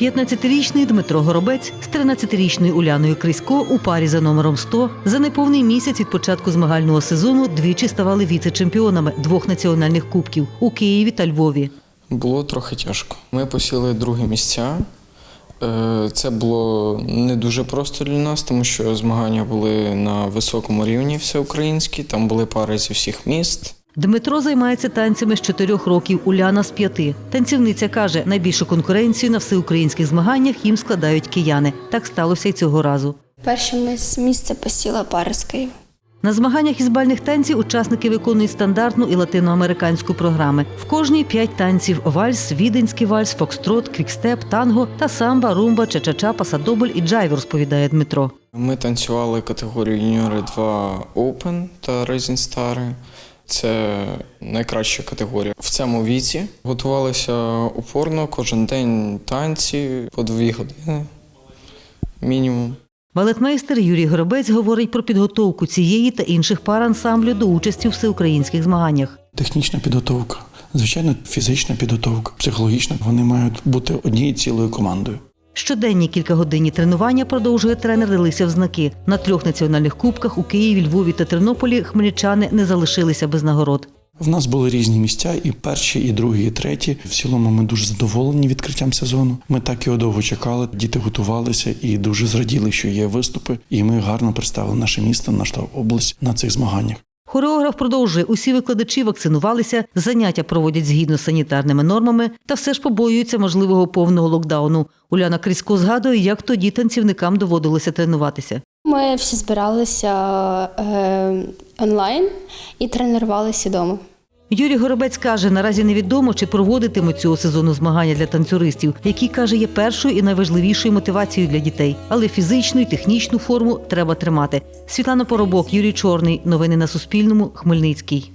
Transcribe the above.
15-річний Дмитро Горобець з 13-річною Уляною Крисько у парі за номером 100 за неповний місяць від початку змагального сезону двічі ставали віце-чемпіонами двох національних кубків у Києві та Львові. Було трохи тяжко. Ми посіли друге місця. Е, Це було не дуже просто для нас, тому що змагання були на високому рівні всеукраїнські, там були пари зі всіх міст. Дмитро займається танцями з чотирьох років, Уляна з п'яти. Танцівниця каже, найбільшу конкуренцію на всеукраїнських змаганнях їм складають кияни. Так сталося й цього разу. Перше місце посіла пара з Києва. На змаганнях із бальних танців учасники виконують стандартну і латиноамериканську програми. В кожній п'ять танців: вальс, віденський вальс, фокстрот, квікстеп, танго та самба, румба, чачача, пасадобль і джайв, розповідає Дмитро. Ми танцювали категорію юніори 2 Open та Rising Star. Це найкраща категорія в цьому віці. Готувалися упорно кожен день танці по дві години мінімум. Балетмейстер Юрій Горобець говорить про підготовку цієї та інших пар ансамблю до участі у всеукраїнських змаганнях. Технічна підготовка, звичайно, фізична підготовка, психологічна. Вони мають бути однією цілою командою. Щоденні кількагодинні тренування продовжує тренер Делися в знаки. На трьох національних кубках у Києві, Львові та Тернополі хмельничани не залишилися без нагород. В нас були різні місця, і перші, і другі, і треті. В цілому ми дуже задоволені відкриттям сезону. Ми так його довго чекали. Діти готувалися і дуже зраділи, що є виступи. І ми гарно представили наше місто, нашу область на цих змаганнях. Хореограф продовжує, усі викладачі вакцинувалися, заняття проводять згідно з санітарними нормами та все ж побоюються можливого повного локдауну. Уляна Крісько згадує, як тоді танцівникам доводилося тренуватися. Ми всі збиралися е, онлайн і тренувалися вдома. Юрій Горобець каже, наразі невідомо, чи проводитимуть цього сезону змагання для танцюристів, які каже, є першою і найважливішою мотивацією для дітей. Але фізичну і технічну форму треба тримати. Світлана Поробок, Юрій Чорний. Новини на Суспільному. Хмельницький.